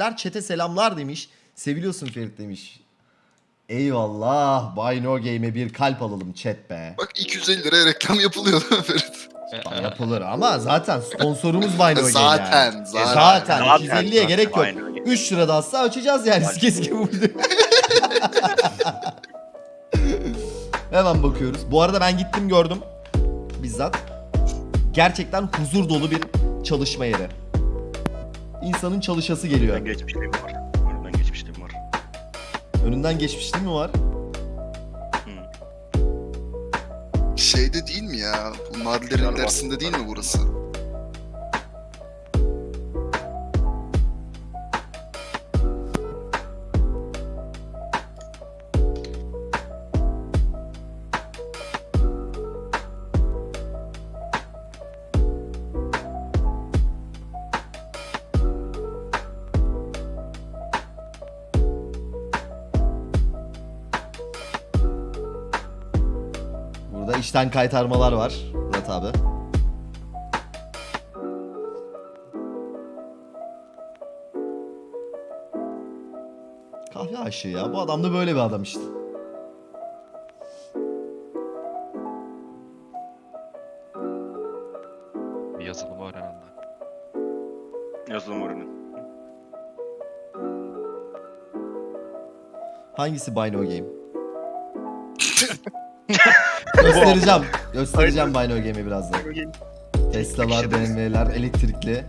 Feritler çete selamlar demiş. Seviliyorsun Ferit demiş. Eyvallah. Buy No Game'e bir kalp alalım chat be. Bak 250 liraya reklam yapılıyor değil mi Ferit? Yapılır ama zaten sponsorumuz Buy No Game Zaten, yani. zaten. Zaten. Zaten, 250'ye gerek yok. Aynen öyle. 3 lira da atsa açacağız yani. Kes gibi vurdu. Hemen bakıyoruz. Bu arada ben gittim gördüm. Bizzat. Gerçekten huzur dolu bir çalışma yeri. İnsanın çalışası geliyor. Önünden geçmişliğim var. Önünden geçmişliğim var. Önünden geçmişliği mi var? Şeyde değil mi ya? Bu Galiba. dersinde değil mi burası? Burada işten kaytarmalar var. Murat abi. Kahve aşığı ya. Bu adam da böyle bir adam işte. Bir yazılımı öğrenen Yazılım ürünü. Hangisi Buy No Game? Göstereceğim. Göstereceğim Buy No Game'i birazdan. Tesla'lar, BMW'ler, elektrikli.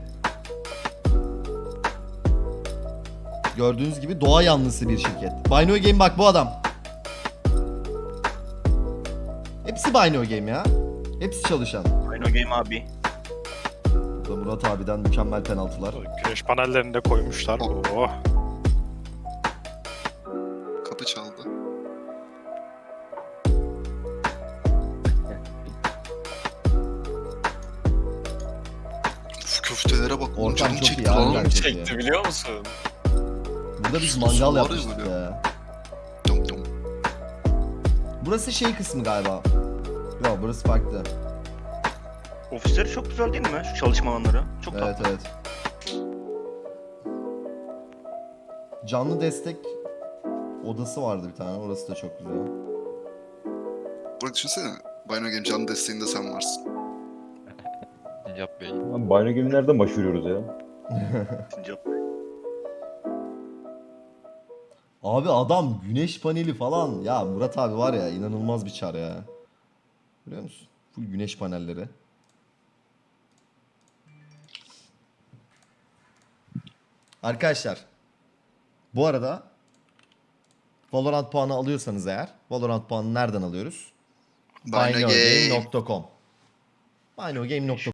Gördüğünüz gibi doğa yanlısı bir şirket. Buy No Game bak bu adam. Hepsi Buy No Game ya. Hepsi çalışan. Aynen Game abi. Burada Murat abiden mükemmel penaltılar. Güneş panellerini de koymuşlar. Oh. Kapı çaldı. Köftelere bak. Canım çok iyi çekti lan. çok iyi. Çekti biliyor musun? Burada biz Su mangal ya yapmıştık ya. Dum dum. Burası şey kısmı galiba. Yok burası farklı. Ofisleri çok güzel değil mi? Şu çalışma alanları. Çok Evet tatlı. evet. Canlı destek odası vardı bir tane. Orası da çok güzel. Bak düşünsene. Bino Game canlı desteğinde sen varsın. Yap Bey. Lan Bino Game'i nereden başvuruyoruz ya? Sincap. Abi adam güneş paneli falan. Ya Murat abi var ya inanılmaz bir çar ya. Biliyor musun? Full güneş panelleri. Arkadaşlar. Bu arada Valorant puanı alıyorsanız eğer Valorant puanı nereden alıyoruz? Bino Game. Binogame.com Binogame.com